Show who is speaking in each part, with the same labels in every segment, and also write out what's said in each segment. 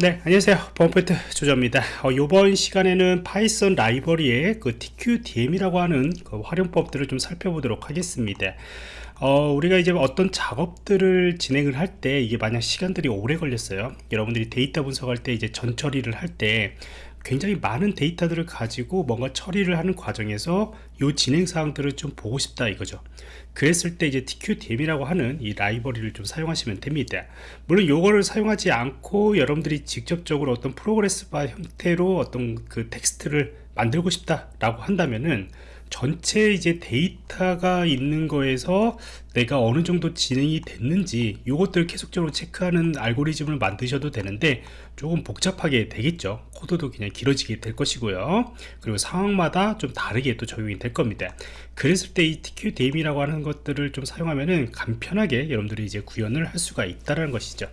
Speaker 1: 네 안녕하세요. 범포인트 조조입니다. 어, 이번 시간에는 파이썬 라이브러리의 그 TQDM이라고 하는 그 활용법들을 좀 살펴보도록 하겠습니다. 어, 우리가 이제 어떤 작업들을 진행을 할 때 이게 만약 시간들이 오래 걸렸어요. 여러분들이 데이터 분석할 때 이제 전 처리를 할 때 굉장히 많은 데이터들을 가지고 뭔가 처리를 하는 과정에서 이 진행 사항들을 좀 보고 싶다 이거죠. 그랬을 때 이제 TQDM이라고 하는 이 라이브러리를 좀 사용하시면 됩니다. 물론 이거를 사용하지 않고 여러분들이 직접적으로 어떤 progress bar 형태로 어떤 그 텍스트를 만들고 싶다 라고 한다면은 전체 이제 데이터가 있는 거에서 내가 어느 정도 진행이 됐는지 이것들을 계속적으로 체크하는 알고리즘을 만드셔도 되는데 조금 복잡하게 되겠죠. 코드도 그냥 길어지게 될 것이고요. 그리고 상황마다 좀 다르게 또 적용이 될 겁니다. 그랬을 때 이 TQDM이라고 하는 것들을 좀 사용하면은 간편하게 여러분들이 이제 구현을 할 수가 있다는 것이죠.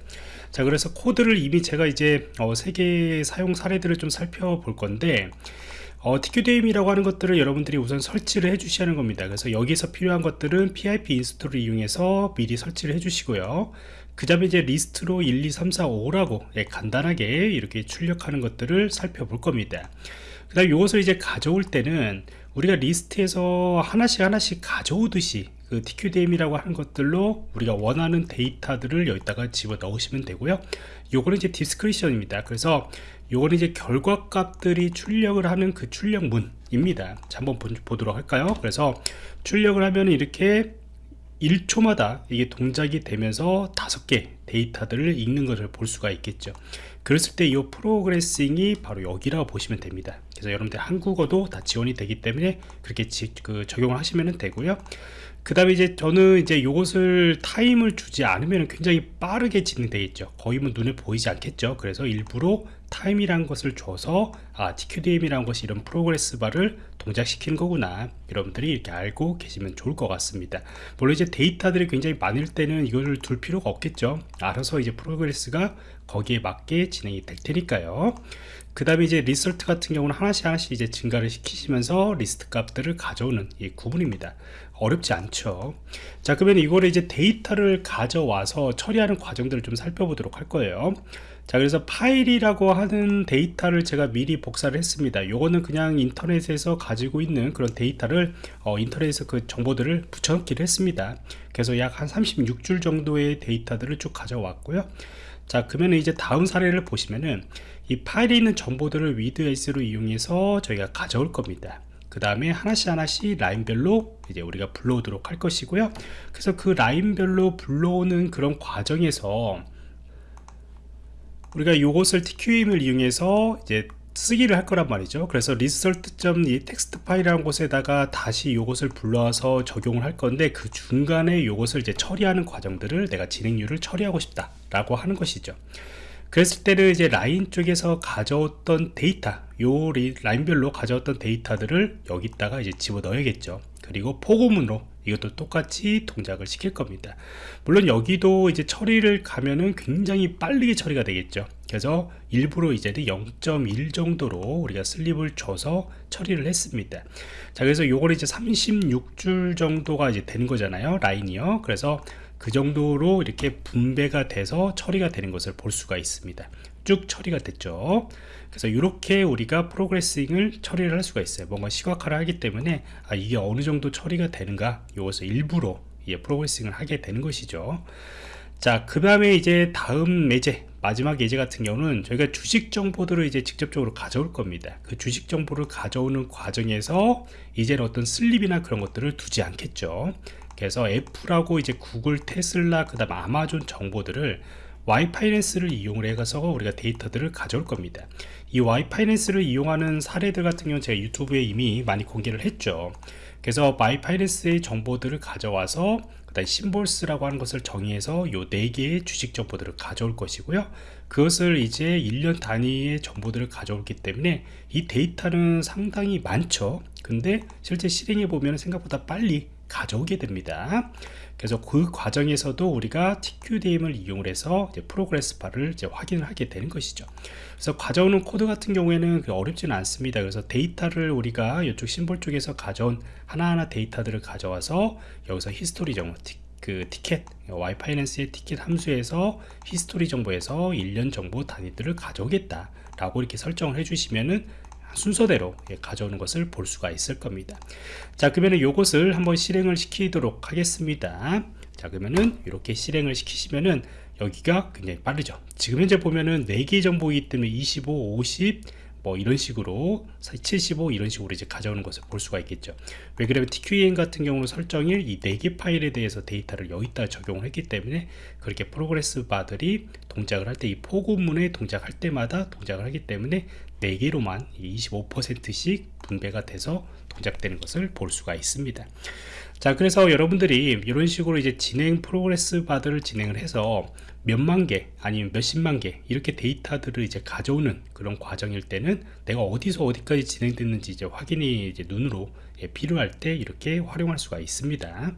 Speaker 1: 자 그래서 코드를 이미 제가 이제 어, 세개 사용 사례들을 좀 살펴볼 건데 어, TQDM이라고 하는 것들을 여러분들이 우선 설치를 해 주셔야 하는 겁니다. 그래서 여기서 필요한 것들은 PIP install을 이용해서 미리 설치를 해 주시고요. 그 다음에 이제 리스트로 1, 2, 3, 4, 5라고 예, 간단하게 이렇게 출력하는 것들을 살펴볼 겁니다. 그 다음 이것을 이제 가져올 때는 우리가 리스트에서 하나씩 하나씩 가져오듯이 그 TQDM이라고 하는 것들로 우리가 원하는 데이터들을 여기다가 집어 넣으시면 되고요. 요거는 이제 description입니다. 그래서 요거는 이제 결과값들이 출력을 하는 그 출력문입니다. 자 한번 보도록 할까요? 그래서 출력을 하면 이렇게 1초마다 이게 동작이 되면서 다섯 개 데이터들을 읽는 것을 볼 수가 있겠죠. 그랬을 때 이 progressing이 바로 여기라고 보시면 됩니다. 그래서 여러분들 한국어도 다 지원이 되기 때문에 그렇게 지, 그 적용을 하시면 되고요. 그 다음에 이제 저는 이제 이것을 타임을 주지 않으면 굉장히 빠르게 진행되겠죠. 거의 뭐 눈에 보이지 않겠죠. 그래서 일부러 타임이란 것을 줘서 아 TQDM이라는 것이 이런 progress bar를 동작시키는 거구나. 여러분들이 이렇게 알고 계시면 좋을 것 같습니다. 물론 이제 데이터들이 굉장히 많을 때는 이거를 둘 필요가 없겠죠. 알아서 이제 progress가 거기에 맞게 진행이 될 테니까요 그 다음에 이제 result 같은 경우는 하나씩 하나씩 이제 증가를 시키시면서 리스트 값들을 가져오는 이 구문입니다. 어렵지 않죠. 자 그러면 이거를 이제 데이터를 가져와서 처리하는 과정들을 좀 살펴보도록 할 거예요. 자 그래서 파일이라고 하는 데이터를 제가 미리 복사를 했습니다. 요거는 그냥 인터넷에서 가지고 있는 그런 데이터를 어, 인터넷에서 그 정보들을 붙여넣기를 했습니다. 그래서 약 한 36줄 정도의 데이터들을 쭉 가져왔고요 자 그러면 이제 다음 사례를 보시면은 이 파일에 있는 정보들을 위드에스로 이용해서 저희가 가져올 겁니다. 그 다음에 하나씩 하나씩 라인별로 이제 우리가 불러오도록 할 것이고요. 그래서 그 라인별로 불러오는 그런 과정에서 우리가 이것을 TQM을 이용해서 이제 쓰기를 할 거란 말이죠. 그래서 result.이 텍스트 파일이라는 곳에다가 다시 이것을 불러와서 적용을 할 건데 그 중간에 이것을 이제 처리하는 과정들을 내가 진행률을 처리하고 싶다 라고 하는 것이죠. 그랬을 때는 이제 라인 쪽에서 가져왔던 데이터 요 라인별로 가져왔던 데이터들을 여기다가 이제 집어 넣어야겠죠. 그리고 포고문으로 이것도 똑같이 동작을 시킬 겁니다. 물론 여기도 이제 처리를 가면은 굉장히 빠르게 처리가 되겠죠. 그래서 일부러 이제는 0.1 정도로 우리가 sleep을 줘서 처리를 했습니다. 자 그래서 요걸 이제 36줄 정도가 이제 되는 거잖아요 라인이요. 그래서 그 정도로 이렇게 분배가 돼서 처리가 되는 것을 볼 수가 있습니다. 쭉 처리가 됐죠. 그래서 이렇게 우리가 프로그레싱을 처리를 할 수가 있어요. 뭔가 시각화를 하기 때문에 아 이게 어느 정도 처리가 되는가? 이것을 일부러 예, 프로그레싱을 하게 되는 것이죠. 자 그 다음에 이제 다음 예제 마지막 예제 같은 경우는 저희가 주식 정보들을 이제 직접적으로 가져올 겁니다. 그 주식 정보를 가져오는 과정에서 이제는 어떤 sleep이나 그런 것들을 두지 않겠죠. 그래서 애플하고 이제 구글, 테슬라, 그 다음 아마존 정보들을 yfinance를 이용을 해서 우리가 데이터들을 가져올 겁니다. 이 yfinance를 이용하는 사례들 같은 경우는 제가 유튜브에 이미 많이 공개를 했죠. 그래서 yfinance의 정보들을 가져와서 그 다음 symbols라고 하는 것을 정의해서 요 4개의 주식 정보들을 가져올 것이고요. 그것을 이제 1년 단위의 정보들을 가져올기 때문에 이 데이터는 상당히 많죠 근데 실제 실행해 보면 생각보다 빨리 가져오게 됩니다. 그래서 그 과정에서도 우리가 TQDM을 이용을 해서 progress bar를 이제 확인을 하게 되는 것이죠. 그래서 가져오는 코드 같은 경우에는 어렵지는 않습니다. 그래서 데이터를 우리가 이쪽 심볼 쪽에서 가져온 하나하나 데이터들을 가져와서 여기서 history 정보 그 ticker yfinance의 ticker 함수에서 history 정보에서 1년 정보 단위들을 가져오겠다 라고 이렇게 설정을 해주시면은 순서대로 예, 가져오는 것을 볼 수가 있을 겁니다. 자 그러면은 요것을 한번 실행을 시키도록 하겠습니다. 자 그러면은 이렇게 실행을 시키시면은 여기가 굉장히 빠르죠. 지금 현재 보면은 4개 정보이기 때문에 25 50 뭐 이런 식으로 75 이런 식으로 이제 가져오는 것을 볼 수가 있겠죠. 왜 그러면 TQDM 같은 경우는 설정일 이 4개 파일에 대해서 데이터를 여기다 적용을 했기 때문에 그렇게 progress bar들이 동작을 할 때 이 for 구문에 동작할 때마다 동작을 하기 때문에 4개로만 25%씩 분배가 돼서 동작되는 것을 볼 수가 있습니다. 자 그래서 여러분들이 이런 식으로 이제 진행 progress bar들을 진행을 해서 몇만 개 아니면 몇십만 개 이렇게 데이터들을 이제 가져오는 그런 과정일 때는 내가 어디서 어디까지 진행됐는지 이제 확인이 이제 눈으로 예, 필요할 때 이렇게 활용할 수가 있습니다